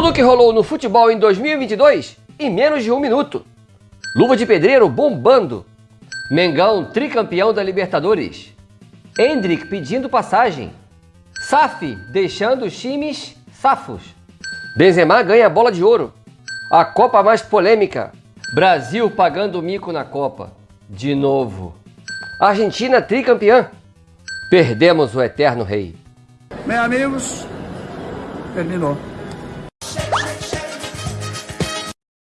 Tudo o que rolou no futebol em 2022 em menos de um minuto. Luva de pedreiro bombando. Mengão tricampeão da Libertadores. Hendrick pedindo passagem. Saf deixando os times safos. Benzema ganha a bola de ouro. A Copa mais polêmica. Brasil pagando mico na Copa. De novo. Argentina tricampeã. Perdemos o eterno rei. Meus amigos, terminou.